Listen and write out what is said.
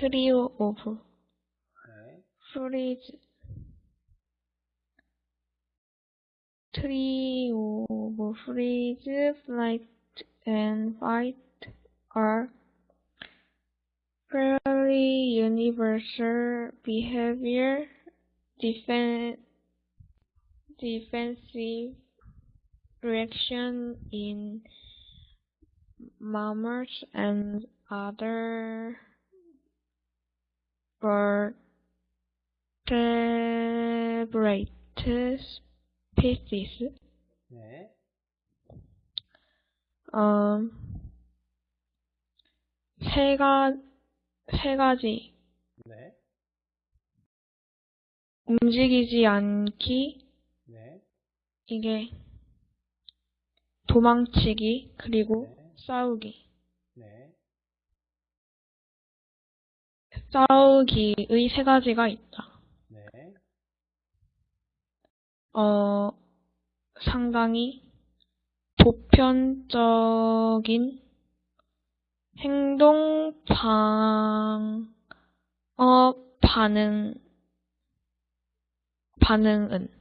trio of 네. freeze trio of freeze, flight, and fight are fairly universal behavior defen- defensive reaction in mammals and other vertebrate species. 네. 어, 세, 가, 세 가지. 네. 움직이지 않기, 네. 이게 도망치기, 그리고 네. 싸우기. 싸우기의 세 가지가 있다. 네. 어, 상당히 보편적인 행동 방어 반응, 반응은